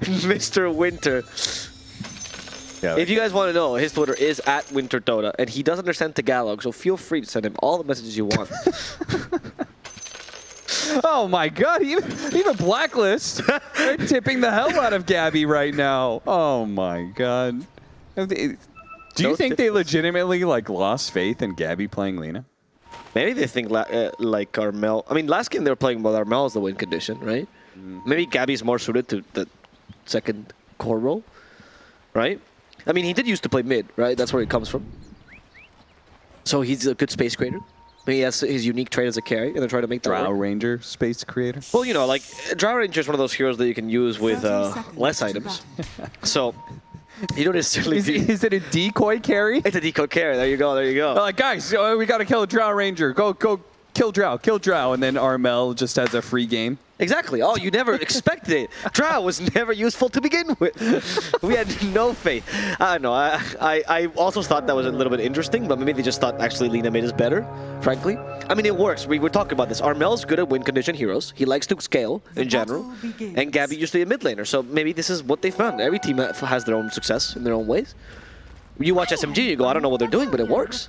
Mr. Winter. Yeah, If you guys want to know, his Twitter is at Winter Dota, and he does understand Tagalog, so feel free to send him all the messages you want. Oh my god, even, even Blacklist, they're tipping the hell out of Gabby right now. Oh my god. Do you Don't think they legitimately like lost faith in Gabby playing Lina? Maybe they think la- uh, like Armel. I mean, last game they were playing with Armel as the win condition, right? Maybe Gabby's more suited to the second core role, right? I mean, he did used to play mid, right? That's where he comes from. So he's a good space creator. He has his unique trait as a carry, and they're trying to make that Drow work. Ranger space creator? Well, you know, like Drow Ranger is one of those heroes that you can use with uh, less items. So you don't necessarily. Is, is it a decoy carry? it's a decoy carry. There you go. There you go. They're like, guys, uh, we gotta kill a Drow Ranger. Go, go, kill Drow, kill Drow. And then Armel just has a free game. Exactly. Oh, you never expected it. Drow was never useful to begin with. we had no faith. I don't know. I, I, I also thought that was a little bit interesting, but maybe they just thought actually Lina made us better, frankly. I mean, it works. We were talking about this. Armel's good at win condition heroes. He likes to scale in general. And Gabby used to be a mid laner, so maybe this is what they found. Every team has their own success in their own ways. You watch SMG, you go, I don't know what they're doing, but it works.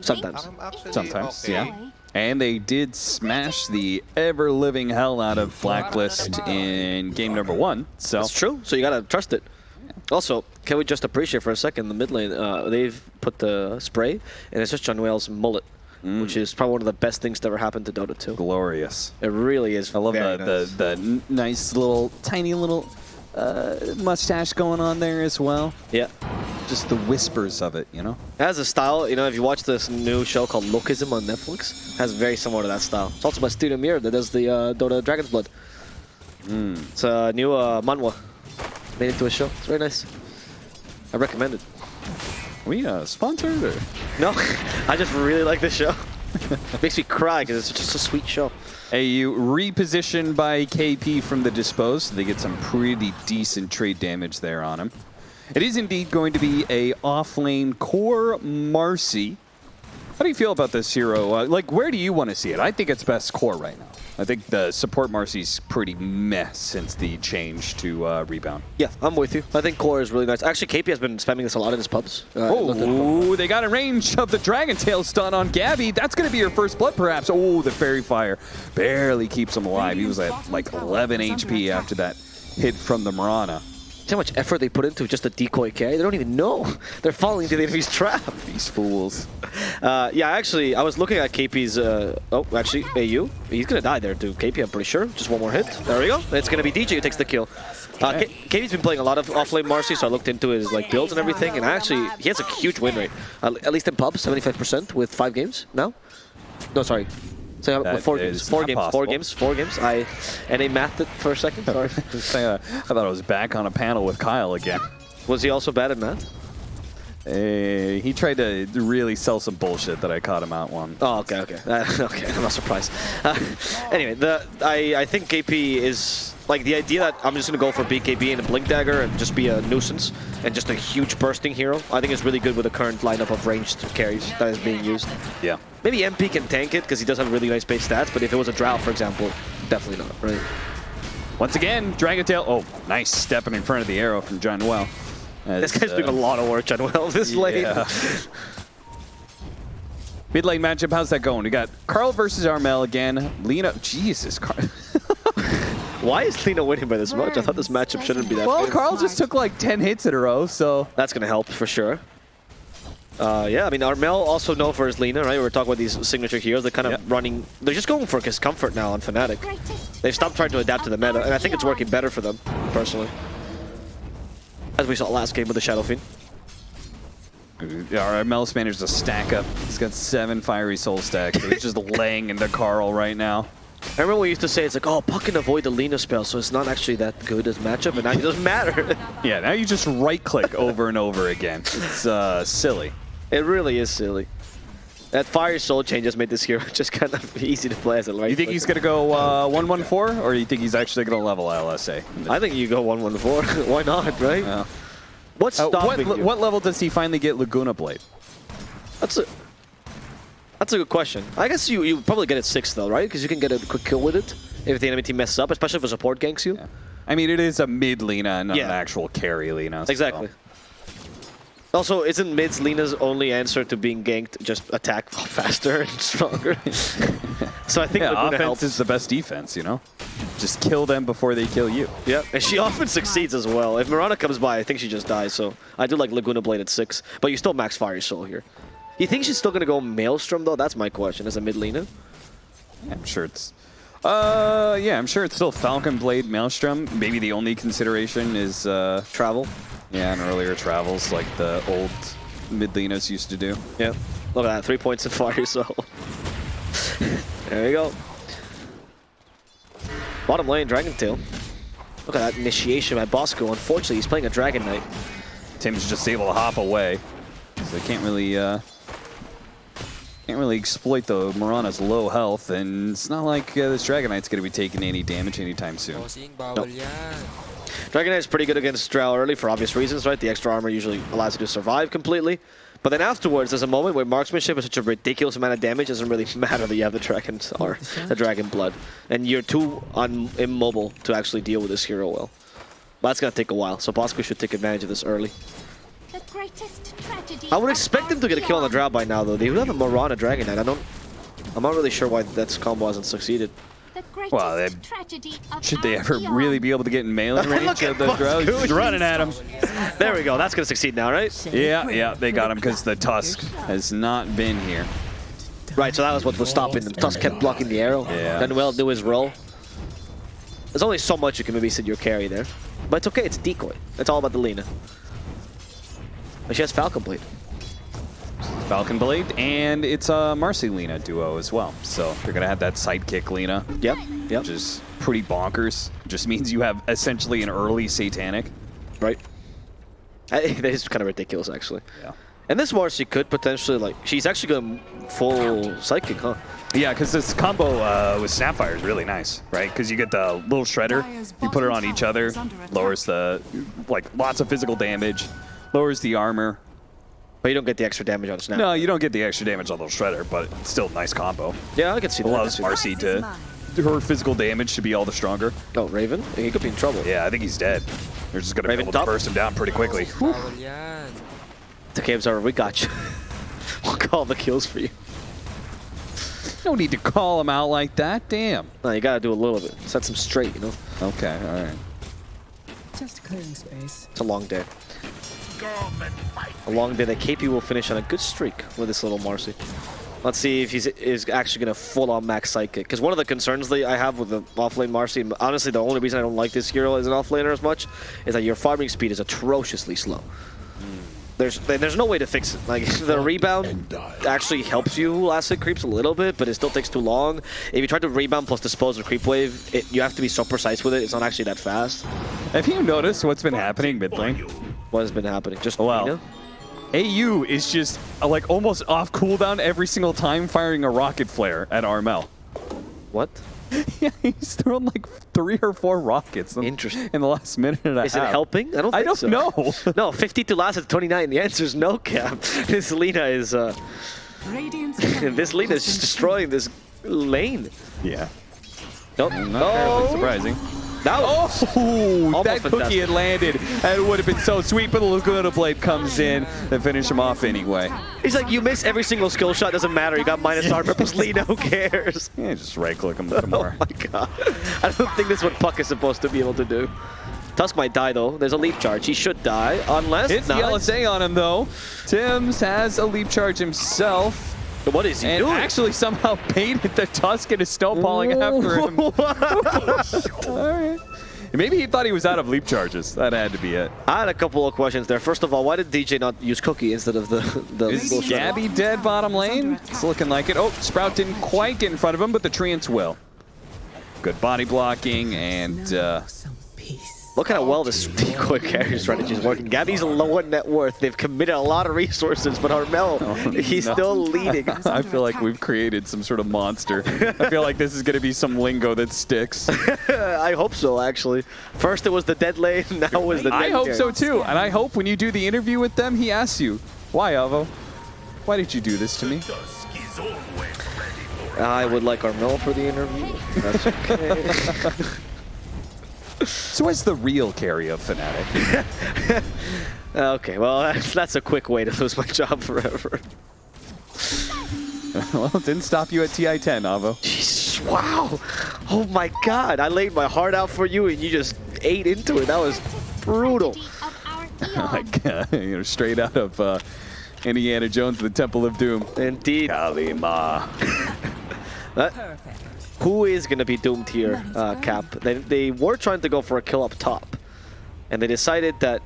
Sometimes. Sometimes, okay. yeah. And they did smash the ever-living hell out of Blacklist in game number one. So That's true. So you gotta trust it. Also, can we just appreciate for a second the mid lane? Uh, they've put the spray, and it's just John Wales' mullet, which is probably one of the best things to ever happen to Dota 2. glorious. It really is. I love the, nice. the the nice little tiny little uh, mustache going on there as well. yeah. Just the whispers of it, you know. It has a style. You know, if you watch this new show called Lookism on Netflix, it has very similar to that style. It's also by Studio Mirror that does the uh, Dota Dragon's Blood. It's a new uh, manhwa made into a show. It's very nice. I recommend it. we uh, sponsored or? No, I just really like this show. It makes me cry because it's just a sweet show. AU repositioned by KP from the dispose. So they get some pretty decent trade damage there on him. It is indeed going to be a off-lane core Marci. How do you feel about this hero? Uh, like, where do you want to see it? I think it's best core right now. I think the support Marci's pretty meh since the change to uh, rebound. Yeah, I'm with you. I think core is really nice. Actually, KP has been spamming this a lot in his pubs. Uh, Oh, they got a range of the Dragon Tail stun on Gabby. That's going to be your first blood, perhaps. Oh, the Faerie Fire barely keeps him alive. He was at like 11 HP after that hit from the Mirana. See how much effort they put into just a decoy carry? They don't even know. They're falling into the enemy's trap. These fools. Uh, yeah, actually, I was looking at KP's... Uh, oh, actually, AU. He's going to die there to KP, I'm pretty sure. Just one more hit. There we go. It's going to be DJ who takes the kill. Uh, KP's been playing a lot of offlane Marci, so I looked into his like builds and everything, and actually, he has a huge win rate. At least in pubs, 75% with five games now. No, sorry. So, uh, That four games. Four games. Four games. Four games. I and I mathed it for a second. Sorry. I thought I was back on a panel with Kyle again. was he also bad at math? Uh, he tried to really sell some bullshit that I caught him out on. Oh, okay, okay, uh, okay. I'm not surprised. Uh, anyway, the I I think KP is like the idea that I'm just gonna go for BKB and a Blink Dagger and just be a nuisance and just a huge bursting hero. I think is really good with the current lineup of ranged carries that is being used. Yeah. Maybe MP can tank it because he does have really nice base stats, but if it was a Drow, for example, definitely not. Right? Once again, Dragon Tail. Oh, nice stepping in front of the arrow from John Well. This guy's doing a uh, lot of work, John Well, this lane. Yeah. Mid lane matchup, how's that going? We got Carl versus Armel again. Lina, Jesus, Carl. Why is Lina winning by this much? I thought this matchup shouldn't be that well, good. Carl just took like 10 hits in a row, so. That's going to help for sure. Uh, yeah, I mean, Armel also known for his Lina, right? We are talking about these signature heroes. They're kind of Yep. running... They're just going for his comfort now on Fnatic. They've stopped trying to adapt to the meta, and I think it's working better for them, personally. As we saw last game with the Shadow Fiend. Armel's managed to stack up. He's got seven fiery soul stacks. He's just laying into Carl right now. I remember we used to say, it's like, oh, Puck can avoid the Lina spell, so it's not actually that good as matchup, and now it doesn't matter. Yeah, now you just right click over and over again. It's uh, silly. It really is silly. That Fire Soul change just made this hero just kind of easy to play as a right You think he's going to go uh, 1-1-4, or do you think he's actually going to level LSA? I think you go 1-1-4. Why not, right? Yeah. What's Uh, stopping what, you? what level does he finally get Laguna Blade? That's a that's a good question. I guess you you probably get it six though, right? Because you can get a quick kill with it if the enemy team messes up, especially if a support ganks you. I mean, it is a mid Lina and not Yeah. an actual carry Lina. so- Exactly. Also, isn't mid's Lina's only answer to being ganked just attack faster and stronger? so I think Yeah, Laguna offense helps. is the best defense, you know? Just kill them before they kill you. Yeah, and she often succeeds as well. If Mirana comes by, I think she just dies, so I do like Laguna Blade at 6, but you still max Fire Soul here. You think she's still going to go Maelstrom, though? That's my question, as a mid Lina. I'm sure it's. Uh, yeah, I'm sure it's still Falcon Blade Maelstrom. Maybe the only consideration is, uh, Travel. yeah, and earlier travels like the old mid Linas used to do. Yep. Look at that, three points in Fire Soul. there you go. Bottom lane, Dragon Tail. Look at that initiation by Bosco. Unfortunately, he's playing a Dragon Knight. Tim's just able to hop away, so they can't really, uh, can't really exploit the Mirana's low health, and it's not like uh, this Dragon Knight's going to be taking any damage anytime soon. Bossing, bawal yan. Dragon Knight is pretty good against Drow early for obvious reasons, right? The extra armor usually allows you to survive completely. But then afterwards, there's a moment where marksmanship is such a ridiculous amount of damage, it doesn't really matter that you have the Dragon's or the Dragon Blood. And you're too un immobile to actually deal with this hero well. But that's going to take a while, so Bosco should take advantage of this early. The greatest tragedy I would expect them to get a kill on the Drow by now, though. They do have a Mirana Dragon Knight. I don't... I'm not really sure why that combo hasn't succeeded. The Well, they- Should they ever really be able to get in melee range of those Bosco. Drow? Just running at him. There we go. That's going to succeed now, right? Yeah, yeah, they got him because the Tusk has not been here. Right, so that was what was stopping them. Tusk kept blocking the arrow. Yeah. Then well do his roll. There's only so much you can maybe sit your carry there. But it's okay, it's decoy. It's all about the Lina. But she has Falcon Blade. Falcon Blade, and it's a Marci Lina duo as well. So you're gonna have that sidekick Lina, Yep, yep, which is pretty bonkers. Just means you have essentially an early Satanic. right. I, that is kind of ridiculous, actually. Yeah. And this Marci could potentially, like, she's actually going full Psychic, huh? Yeah, because this combo uh, with Snapfire is really nice, right? Because you get the little shredder, you put it on each other, lowers the, like, lots of physical damage, lowers the armor. But you don't get the extra damage on Snap. No, you don't get the extra damage on the shredder, but it's still a nice combo. Yeah, I can see that. I can Allows see. Marci to, her physical damage to be all the stronger. Oh, Raven? He could be in trouble. Yeah, I think he's dead. They're just gonna Raven be able to burst him down pretty quickly. Oh, Bawal yan. The game's over. We got you. we'll call the kills for you. No need to call him out like that. Damn. No, you gotta do a little bit. Set them straight, you know? Okay, all right. Just clearing space. It's a long day. A long day that KP will finish on a good streak with this little Marci. Let's see if he's is actually going to full-on max Psychic. Because one of the concerns that I have with the offlane Marci, honestly the only reason I don't like this hero as an offlaner as much, is that your farming speed is atrociously slow. There's there's no way to fix it. Like the rebound actually helps you last hit creeps a little bit, but it still takes too long. If you try to rebound plus dispose of creep wave, it, you have to be so precise with it. It's not actually that fast. Have you noticed what's been happening mid lane? What has been happening? Just Wow. Nina? AU is just uh, like almost off cooldown every single time firing a rocket flare at Armel. What? yeah, he's thrown like three or four rockets in, Interesting. in the last minute and a Is it helping? I don't. I don't so. know. no, 52 last at 29. The answer is no, Cap. This Lina is. Uh, Radiance this Lina is just destroying this lane. yeah. Nope. Not terribly Oh, surprising. That was- Oh, that cookie had landed. And it would have been so sweet, but the Laguna Blade comes in and finish him off anyway. He's like, you miss every single skill shot. Doesn't matter. You got minus armor plus Lina. Who cares? Yeah, just right click him some Oh more. my god. I don't think this is what Puck is supposed to be able to do. Tusk might die though. There's a leap charge. He should die unless. Hits the Nice. LSA on him though. Tim's has a leap charge himself. What is he And doing? actually somehow painted the Tusk and is snowballing after him. Alright. Maybe he thought he was out of leap charges. That had to be it. I had a couple of questions there. First of all, why did DJ not use Cookie instead of the the Is bullshit? Gabby dead bottom lane? It's looking like it. Oh, Sprout didn't quite get in front of him, but the Treants will. Good body blocking and uh, some peace. Look how well this decoy carry strategy is working. Gabby's low on net worth. They've committed a lot of resources, but Armel, oh, he's no. still leading. I feel like we've created some sort of monster. I feel like this is going to be some lingo that sticks. I hope so, actually. First it was the dead lane, now it was the dead I hope carry. so too. And I hope when you do the interview with them, he asks you, why, Avo? Why did you do this to me? I would like Armel for the interview. That's okay. So what's the real carry of Fnatic? Okay, well, that's, that's a quick way to lose my job forever. well, it didn't stop you at TI-10, Avo. Jesus, wow. Oh my god, I laid my heart out for you and you just ate into it. That was brutal. Tragedy of our like, uh, you know, straight out of uh, Indiana Jones, the Temple of Doom. Indeed. Kalima. Perfect. Who is going to be doomed here, uh, Cap? They, they were trying to go for a kill up top. And they decided that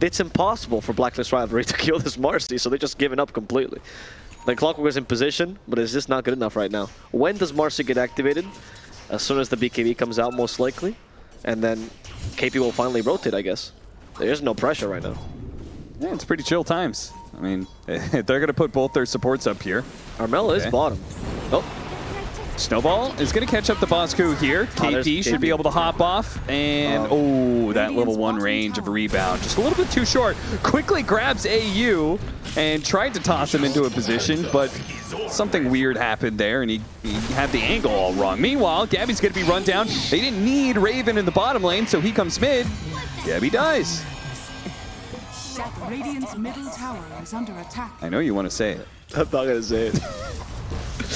it's impossible for Blacklist Rivalry to kill this Marci, so they're just giving up completely. The Clockwork is in position, but it's just not good enough right now. When does Marci get activated? As soon as the BKB comes out, most likely. And then KP will finally rotate, I guess. There's no pressure right now. Yeah, it's pretty chill times. I mean, they're going to put both their supports up here. Armella is bottom. Oh, Snowball is going to catch up the Bosku here. Oh, KP should be able to hop off. And, oh, that level one range of rebound. Just a little bit too short. Quickly grabs AU and tried to toss him into a position, but something weird happened there, and he, he had the angle all wrong. Meanwhile, Gabby's going to be run down. They didn't need Raven in the bottom lane, so he comes mid. Gabby dies. Radiant's middle tower is under attack. I know you want to say it. I'm not gonna say it.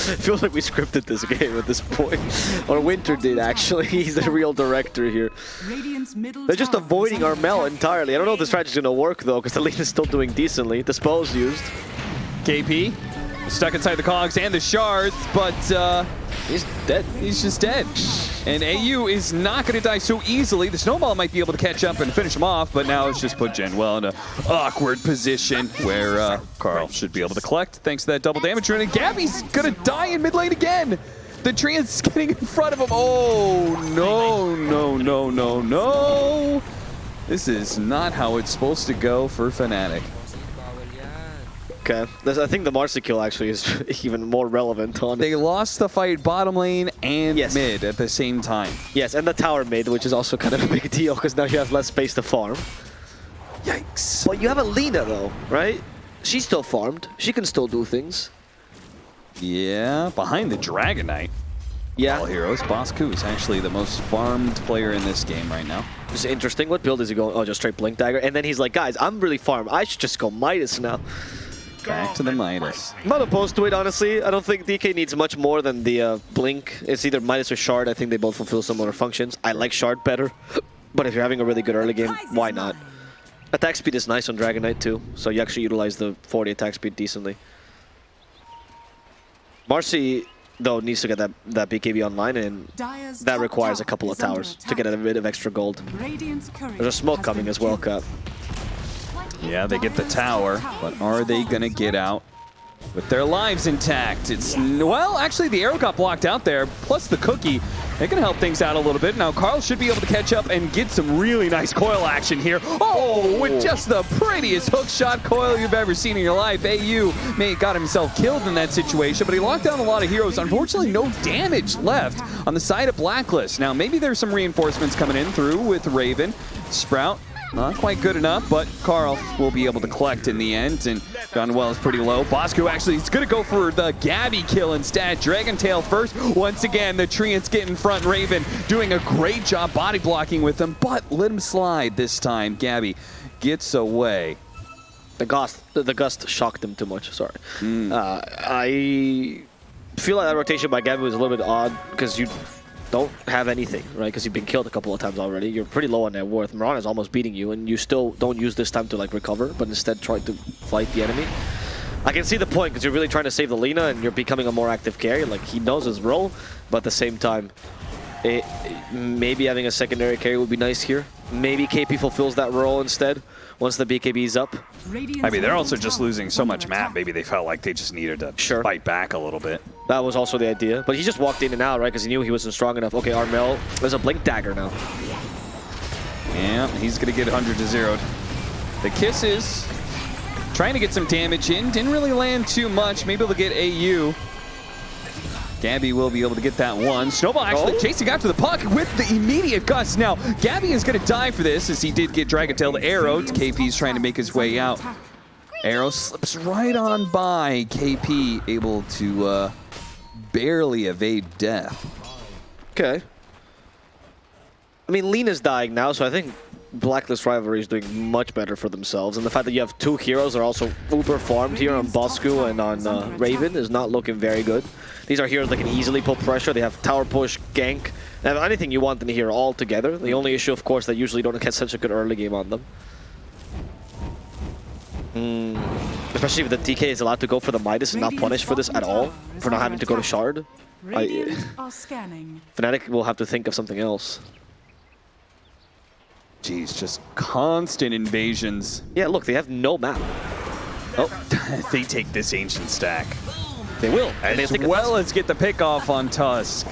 it feels like we scripted this game at this point. Or Winter did, actually. He's the real director here. They're just avoiding under Armel entirely. I don't know if the strategy's gonna work, though, because the lead is still doing decently. The spell's used. KP stuck inside the cogs and the shards, but uh, He's dead. he's just dead. And AU is not going to die so easily. The snowball might be able to catch up and finish him off, but now it's just put Genwell in a awkward position where uh, Carl should be able to collect thanks to that double damage rune. And Gabby's going to die in mid lane again. The treant's getting in front of him. Oh, no, no, no, no, no. This is not how it's supposed to go for Fnatic. Okay. This, I think the Marci kill actually is even more relevant on They lost the fight bottom lane and Yes. mid at the same time. Yes, and the tower mid, which is also kind of a big deal, because now you have less space to farm. Yikes. But you have a Lina, though, right? She's still farmed. She can still do things. Yeah, behind the Dragon Knight. Yeah. All heroes. Bosku is actually the most farmed player in this game right now. It's interesting. What build is he going? Oh, just straight Blink Dagger. And then he's like, guys, I'm really farmed. I should just go Midas now. Back to the Midas. I'm not opposed to it, honestly. I don't think DK needs much more than the uh, Blink. It's either Midas or Shard. I think they both fulfill similar functions. I like Shard better. But if you're having a really good early game, why not? Attack speed is nice on Dragon Knight too, so you actually utilize the 40 attack speed decently. Marci, though, needs to get that, that BKB online, and that requires a couple of towers to get a bit of extra gold. There's a smoke coming as well, killed. Cap. Yeah, they get the tower, but are they going to get out with their lives intact? It's, well, actually the arrow got blocked out there, plus the cookie. They can help things out a little bit. Now Carl should be able to catch up and get some really nice coil action here. Oh, with oh. just the prettiest hook shot coil you've ever seen in your life. AU may have got himself killed in that situation, but he locked down a lot of heroes. Unfortunately, no damage left on the side of Blacklist. Now, maybe there's some reinforcements coming in through with Raven. Sprout not quite good enough, but Carl will be able to collect in the end, and Gunwell is pretty low. Bosco actually is going to go for the Gabby kill instead. Dragon Tail first. Once again, the Treants get in front. Raven doing a great job body blocking with him, but let him slide this time. Gabby gets away. The gust, the, the gust shocked him too much. Sorry. Uh, I feel like that rotation by Gabby was a little bit odd because you don't have anything, right? Because you've been killed a couple of times already. You're pretty low on net worth. Mirana's almost beating you, and you still don't use this time to like recover, but instead try to fight the enemy. I can see the point because you're really trying to save the Lina, and you're becoming a more active carry. Like he knows his role, but at the same time, it, maybe having a secondary carry would be nice here. Maybe KP fulfills that role instead once the BKB is up. Radiant's I mean, they're also just losing so much map. Maybe they felt like they just needed to Sure. fight back a little bit. That was also the idea. But he just walked in and out, right? Because he knew he wasn't strong enough. Okay, Armel, there's a Blink Dagger now. Yeah, he's going to get 100 to 0. The Kisses trying to get some damage in. Didn't really land too much. Maybe they'll get AU. Gabby will be able to get that one. Snowball actually Oh. chasing after the puck with the immediate gust. Now, Gabby is going to die for this as he did get Dragon Tail to Arrow. KP's trying to make his way out. Arrow slips right on by. KP able to uh, barely evade death. Okay. I mean, Lina's dying now, so I think Blacklist Rivalry is doing much better for themselves. And the fact that you have two heroes that are also uber farmed here on Bosku and on uh, Raven is not looking very good. These are heroes that can easily put pressure. They have tower push, gank, they have anything you want in here all together. The only issue, of course, that usually don't get such a good early game on them. Hmm. Especially if the DK is allowed to go for the Midas and not punished for this at all, for not having to go to Shard. I. Fnatic will have to think of something else. Jeez, just constant invasions. Yeah, look, they have no map. Oh, they take this ancient stack. they will. And they As think well as get the pick off on Tusk.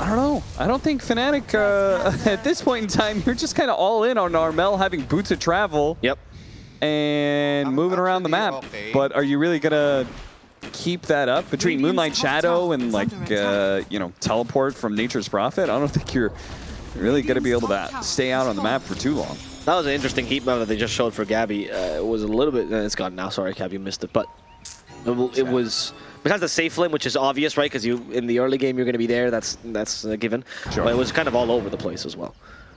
I don't know. I don't think Fnatic, uh, at this point in time, you're just kind of all in on Armel having boots of travel Yep. and I'm moving around the map. okay. But are you really going to keep that up between Radiant's Moonlight Shadow and, like, uh, you know, teleport from Nature's Prophet? I don't think you're really going to be able to stay out on the map for too long. That was an interesting heat map that they just showed for Gabby. Uh, it was a little bit... It's gone now. Sorry, Gabby, you missed it. But it, it was... Besides the safe lane, which is obvious, right? Because you in the early game, you're going to be there. That's that's a given. Sure. But it was kind of all over the place as well.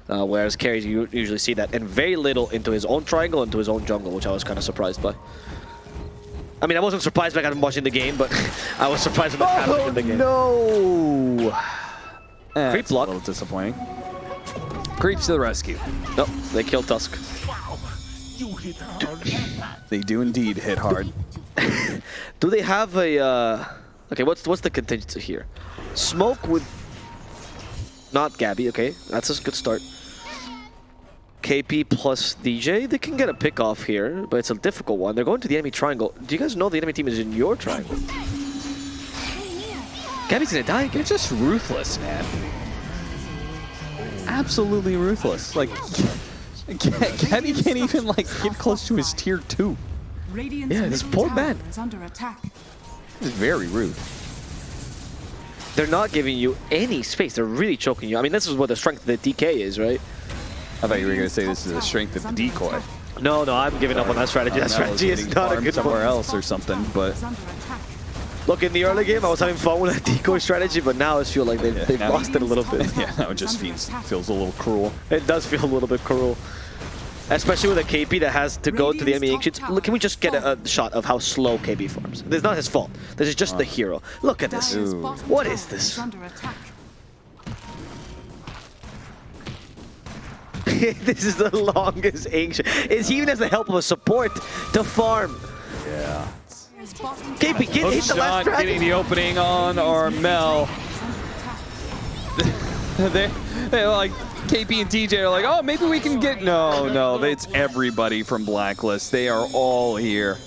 Uh, whereas carries, you usually see that. And very little into his own triangle, into his own jungle, which I was kind of surprised by. I mean, I wasn't surprised by him watching the game, but I was surprised by happening in the game. Oh, no! Eh, Creep it's a little disappointing. Creeps to the rescue. Nope, they killed Tusk. They do indeed hit hard. Do they have a? Uh... Okay, what's what's the contingency here? Smoke with not Gabby. Okay, that's a good start. KP plus DJ, they can get a pick off here, but it's a difficult one. They're going to the enemy triangle. Do you guys know the enemy team is in your triangle? Gabby's gonna die again. They're just ruthless, man. Absolutely ruthless. Like, Gabby can't even like get close to his tier two. Radiant's Yeah, this poor tower man. is under attack. This is very rude. They're not giving you any space. They're really choking you. I mean, this is what the strength of the DK is, right? I thought you were gonna say this is the strength of the decoy. No, no, I'm giving up on that strategy. That Armel strategy is getting not a farmed good somewhere one. else or something, but Is under attack. Look, in the early game, I was having fun with that decoy strategy, but now I feel like they've, Yeah, they've now- lost it a little bit. yeah, now it just feels feels a little cruel. It does feel a little bit cruel. Especially with a KP that has to go to the enemy ancients. Look, can we just get a, a shot of how slow KP farms? This is not his fault. This is just the hero. Look at this. Dire's Ooh. bottom What tower is this? this is the longest ancient. Is he even has the help of a support to farm? Yeah. KP, get hit the last getting the opening on Armel. is under attack. they, they're like KP and DJ are like, oh, maybe we can get. No, no, it's everybody from Blacklist. They are all here.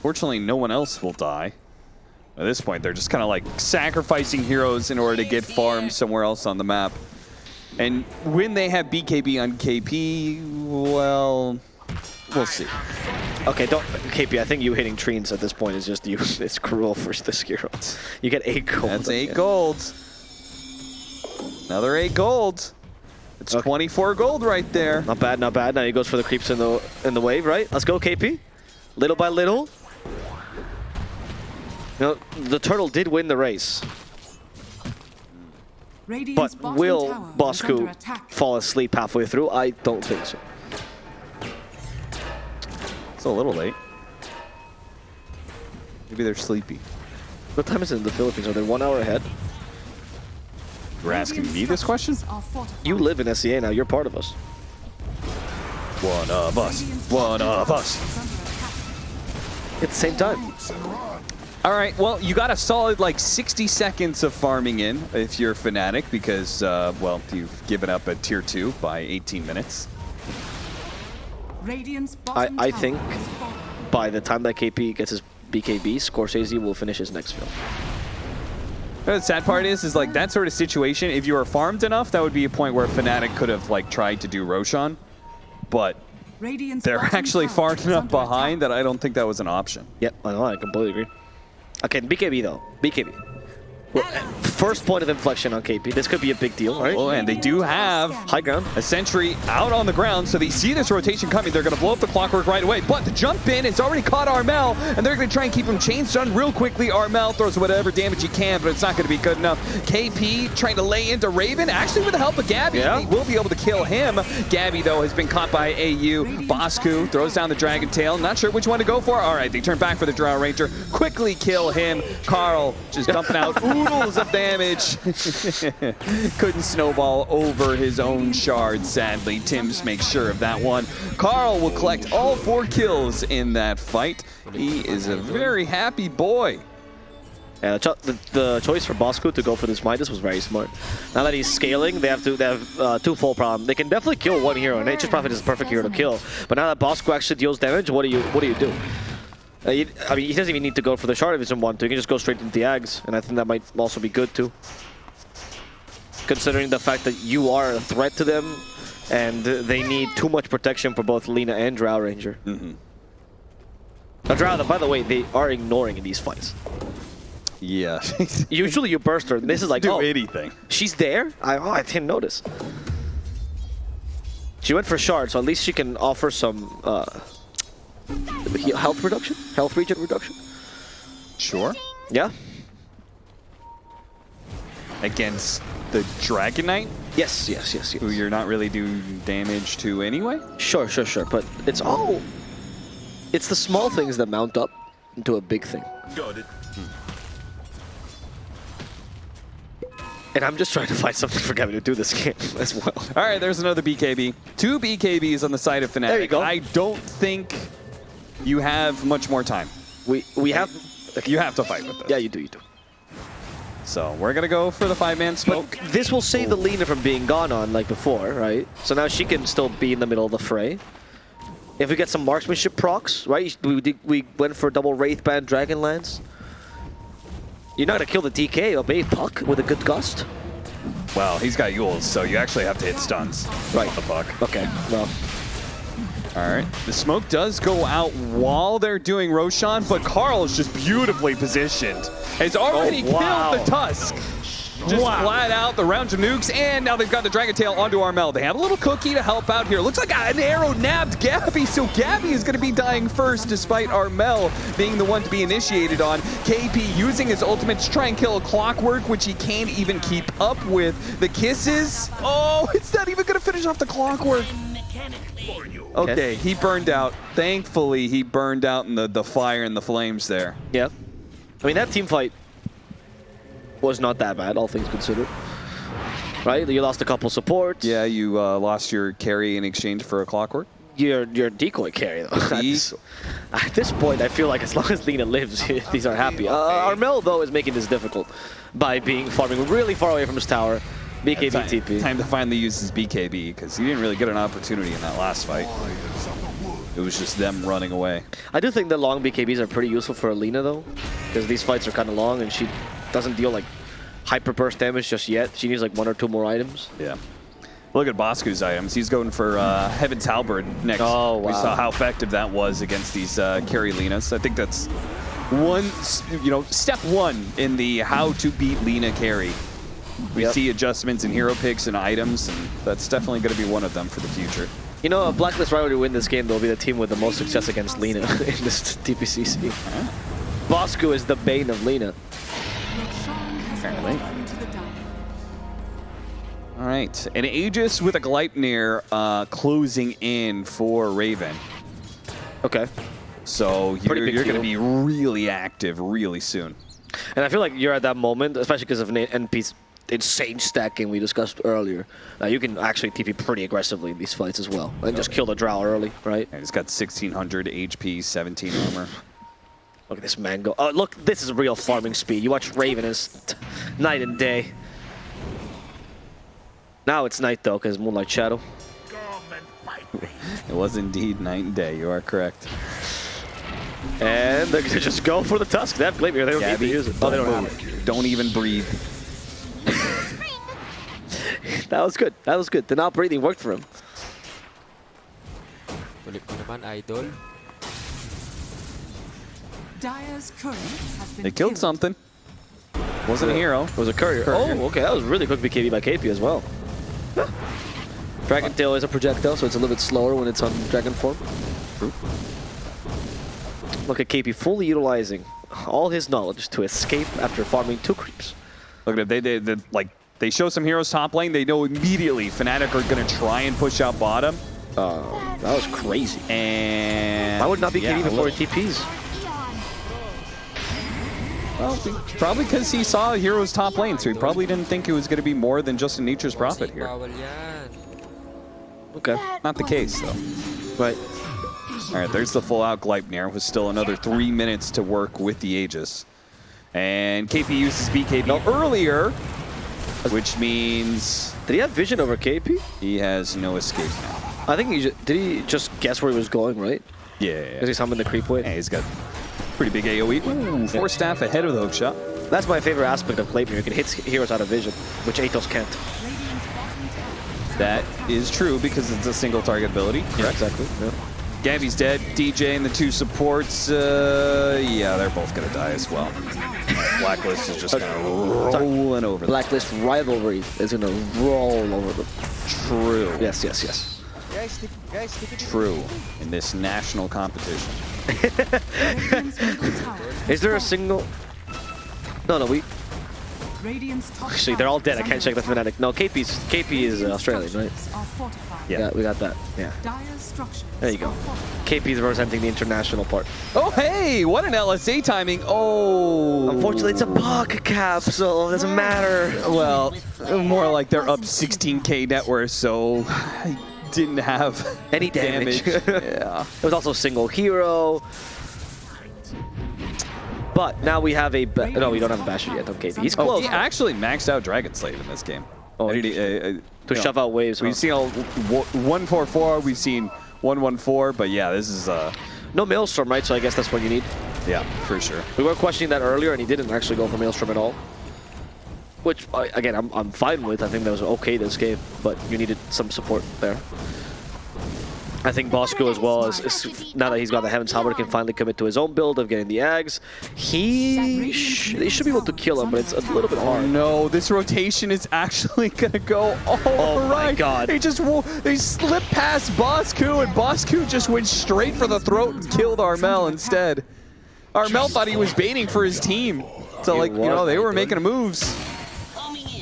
Fortunately, no one else will die. At this point, they're just kind of like sacrificing heroes in order to get farms somewhere else on the map. And when they have BKB on KP, well, we'll see. Okay, don't KP. I think you hitting trees at this point is just you. It's cruel for this hero. You get eight gold. That's eight end. gold. Another eight gold. It's Okay. 24 gold right there. Not bad, not bad. Now he goes for the creeps in the in the wave, right? Let's go, KP. Little by little. You know, the turtle did win the race, Radiant's but will tower Bosku fall asleep halfway through? I don't think so. It's a little late. Maybe they're sleepy. What time is it in the Philippines? Are they one hour ahead? You're asking me this question? You live in SEA now. You're part of us. One of us. One of us. At the same time. All right, well, you got a solid like 60 seconds of farming in if you're a Fnatic because, uh, well, you've given up a tier 2 by 18 minutes. Radiant's bottom I think by the time that KP gets his BKB, Scorsese will finish his next film. The sad part is, is like that sort of situation, if you were farmed enough, that would be a point where Fnatic could have like tried to do Roshan. But Radiant's they're actually far enough behind attack. that I don't think that was an option. Yep, I know. I completely agree. Okay, BKB though. BKB. First point of inflection on KP. This could be a big deal, oh, right? Oh, and they do have High ground. a sentry out on the ground, so they see this rotation coming. They're going to blow up the clockwork right away. But the jump in has already caught Armel, and they're going to try and keep him chain stunned real quickly. Armel throws whatever damage he can, but it's not going to be good enough. KP trying to lay into Raven, actually with the help of Gabby. Yeah. He will be able to kill him. Gabby, though, has been caught by AU. Bosku throws down the Dragon Tail. Not sure which one to go for. All right, they turn back for the Drow Ranger. Quickly kill him. Carl just dumping out oodles of damage. Couldn't snowball over his own shard, sadly. Tim's makes sure of that one. Carl will collect all four kills in that fight. He is a very happy boy. Yeah, the, cho the, the choice for Bosco to go for this Midas was very smart. Now that he's scaling, they have to they have uh, two full problem. They can definitely kill one hero, and Nature's Prophet is a perfect hero to kill. But now that Bosco actually deals damage, what do you what do you do? Uh, you- I mean, he doesn't even need to go for the shard if he doesn't want to. He can just go straight into the Ags, and I think that might also be good too. Considering the fact that you are a threat to them, and they need too much protection for both Lina and Drow Ranger. Mm-hmm. Now, Drow, by the way, they are ignoring in these fights. Yeah. Usually you burst her, and this is like, Do oh, anything. She's there? I, oh, I didn't notice. She went for shard, so at least she can offer some uh, he- health reduction, health regen reduction. Sure. Yeah. Against the Dragon Knight, Yes, yes, yes, who you're not really doing damage to anyway. Sure, sure, sure. But it's all. It's the small things that mount up into a big thing. Got it. Hmm. And I'm just trying to find something for Gavin to do this game as well. All right, there's another BKB. Two BKBs on the side of Fnatic. There you go. I don't think you have much more time. We we have. You have to fight with this. Yeah, you do, you do. So we're gonna go for the five-man But smoke. this will save the Lina from being gone on like before, right? So now she can still be in the middle of the fray. If we get some marksmanship procs, right? We, did, we went for double wraith Wraithband Dragonlance. You're not gonna kill the DK, obey Puck with a good gust. Well, he's got Euls, so you actually have to hit stuns. Right. The fuck. Okay, well, All right. The smoke does go out while they're doing Roshan, but Carl is just beautifully positioned. Has already Oh, wow. killed the Tusk. Just Wow. flat out the round of nukes, and now they've got the Dragon Tail onto Armel. They have a little cookie to help out here. Looks like an arrow nabbed Gabby, so Gabby is going to be dying first, despite Armel being the one to be initiated on. KP using his ultimate to try and kill a Clockwork, which he can't even keep up with. The kisses, oh, it's not even going to finish off the Clockwork. Okay, he burned out. Thankfully, he burned out in the, the fire and the flames there. yeah. I mean, that team fight was not that bad, all things considered. Right? You lost a couple supports. Yeah, you uh, lost your carry in exchange for a clockwork. Your, your decoy carry, though. At this- At this point, I feel like as long as Lina lives, these are happy. Uh, Armel, though, is making this difficult by being farming really far away from his tower. BKB Time, TP. time to finally use his BKB because he didn't really get an opportunity in that last fight. It was just them running away. I do think the long BKBs are pretty useful for a Lina, though, because these fights are kind of long and she doesn't deal like hyper burst damage just yet. She needs like one or two more items. Yeah. Look at Bosku's items. He's going for uh, Heaven's Halberd next. Oh, We saw how effective that was against these uh, carry Linas. I think that's one, you know, step one in the how to beat Lina carry. We Yep. see adjustments in hero picks and items, and that's definitely going to be one of them for the future. You know, a Blacklist rival to win this game, they'll be the team with the most success against Lina in this TPCC. Bosku is the bane of Lina. Roshan Apparently. fallen to the dark. All right, an Aegis with a Gleipnir uh, closing in for Raven. Okay. So Pretty you're, you're going to be really active really soon. And I feel like you're at that moment, especially because of NP's insane stacking we discussed earlier. Uh, you can actually TP pretty aggressively in these fights as well. And just kill the Drow early, right? And he's got 1600 HP, 17 armor. Look at this man go. Oh, look, this is real farming speed. You watch Raven is night and day. Now it's night though, because Moonlight Shadow. It was indeed night and day. You are correct. And they're gonna just go for the Tusk. They have Gleipnir, they don't need to use it. Oh, they don't have it. Don't even breathe. That was good. That was good. The not breathing worked for him. Kulit mo naman, idol. Dire's courier has been They killed something. Wasn't a hero. It was a courier. Courier. Oh, okay. That was really quick BKB by KP as well. Dragon Tail is a projectile, so it's a little bit slower when it's on Dragon form. Look at KP fully utilizing all his knowledge to escape after farming two creeps. Look at it. They, they, they, like, they show some heroes top lane. They know immediately Fnatic are going to try and push out bottom. Uh, that was crazy. And Why would not be yeah, KP a before little- he TPs? Well, probably because he saw heroes top lane, so he probably didn't think it was going to be more than just a Nature's Prophet here. Okay. Not the case, though. But... All right, there's the full out Gleipnir with still another three minutes to work with the Aegis. And KP uses BKB earlier, which means Did he have vision over KP? he has no escape now. I think he did he just guess where he was going, right? Yeah, Because he summoned the creep wave. Hey, he's got pretty big AoE. Ooh, four staff ahead of the hook shot. That's my favorite aspect of Gleipnir. You can hit heroes out of vision, which Atos can't. Radiant's bottom tower That is true because it's a single target ability. Yeah, exactly. Yeah. Gabby's dead. DJ and the two supports, uh, yeah, they're both gonna die as well. Blacklist is just kind of rolling over them. Blacklist rivalry is gonna roll over them. True. Yes, yes, yes. True. In this national competition. Radiant's middle tower Is there a single? No, no. We Radiant's top actually they're all dead. I can't check the under Fnatic. No, KP's KP is uh, Australian, right? structures are fortified. Yeah. Yeah, we got that. Yeah. Dire structures There you go. are fortified. KP's representing the international part. Oh, hey, what an LSA timing. Oh. Unfortunately, it's a puck capsule. it doesn't matter. Well, more like they're up 16k net worth, so I didn't have Any damage. yeah. It was also single hero. But now we have a ba- no. We don't have a basher yet Okay. He's Oh, close he actually maxed out Dragon Slave in this game. Oh, And he- interesting. uh, uh, to know, shove out waves. We've huh? seen all one four four. We've seen one one four. But yeah, this is uh no Maelstrom, right? So I guess that's what you need. yeah for sure. We were questioning that earlier, and he didn't actually go for Maelstrom at all. Which, again, I'm, I'm fine with. I think that was okay this game, but you needed some support there. I think Bosco as well, is, is now that he's got the Heaven's Halberd, can finally commit to his own build of getting the Ags. He sh they should be able to kill him, but it's a little bit Oh hard. no, this rotation is actually gonna go all Oh my. God. They just they slipped past Bosku and Bosku just went straight for the throat and killed Armel instead. Armel thought he was baiting for his team. So like, you know, they were making moves.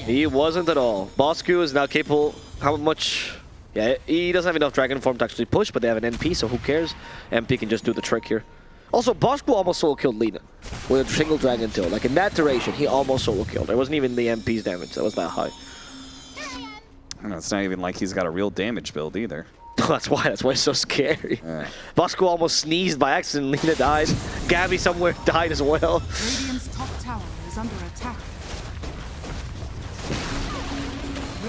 He wasn't at all. Bosku is now capable. How much? Yeah, he doesn't have enough Dragon Form to actually push, but they have an NP, so who cares? NP can just do the trick here. Also, Bosco almost solo killed Lina with a single Dragon Tail. Like in that duration, he almost solo killed. There wasn't even the NP's damage. That was that high. And it's not even like he's got a real damage build either. that's why. That's why it's so scary. Yeah. Bosku almost sneezed by accident. Lina died. Gabby somewhere died as well. Radiant's top tower is under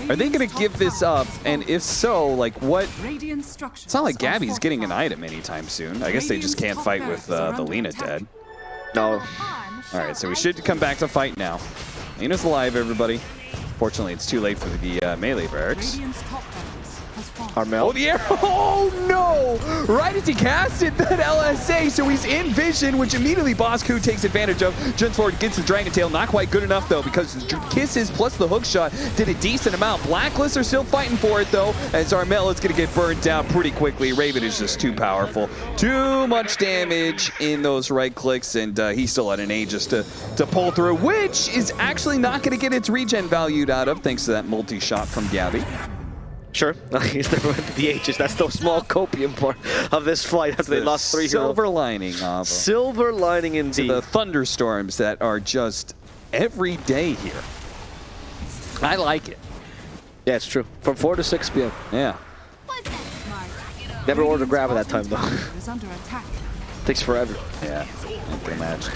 Are they gonna give this up? And if so, like what? It's not like Gabby's getting an item anytime soon. I guess they just can't fight with uh, the Lina dead. No. All right, so we should come back to fight now. Lina's alive, everybody. Fortunately, it's too late for the uh, melee barracks. Armel. Oh, the arrow! Oh, no! Right as he casted that LSA, so he's in vision, which immediately Bosku takes advantage of. Forward, gets the Dragon Tail. Not quite good enough, though, because Kisses plus the hook shot did a decent amount. Blacklist are still fighting for it, though, as Armel is going to get burned down pretty quickly. Raven is just too powerful. Too much damage in those right clicks, and uh, he still at an Aegis to, to pull through, which is actually not going to get its regen valued out of, thanks to that multi-shot from Gabby. Sure. He's never went to the H's. That's the small copium part of this fight. That's they lost three silver heroes. lining of Silver lining indeed. the thunderstorms that are just every day here. I like it. Yeah, it's true. From 4 to 6 p.m. Yeah. Never ordered Radiant's grab at that time, though. tower is under attack. Takes forever. Yeah. I can imagine.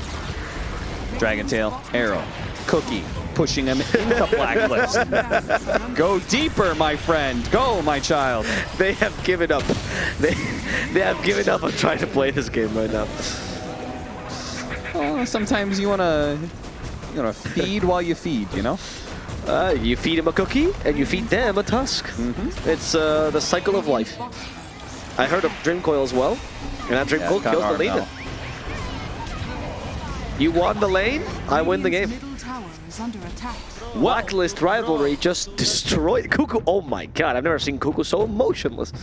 Dragon Tail, Arrow, Cookie, pushing him into Blacklist. Go deeper, my friend. Go, my child. They have given up. They they have given up on trying to play this game right now. Sometimes you wanna, you wanna feed while you feed. You know. Uh, you feed him a cookie, and you feed them a tusk. It's uh, the cycle of life. I heard of Dream Coil as well, and that Dream Coil kills the leader. You won the lane, I win the game. Is under attack. Blacklist rivalry just destroyed Kuku. Oh my god, I've never seen Kuku so emotionless.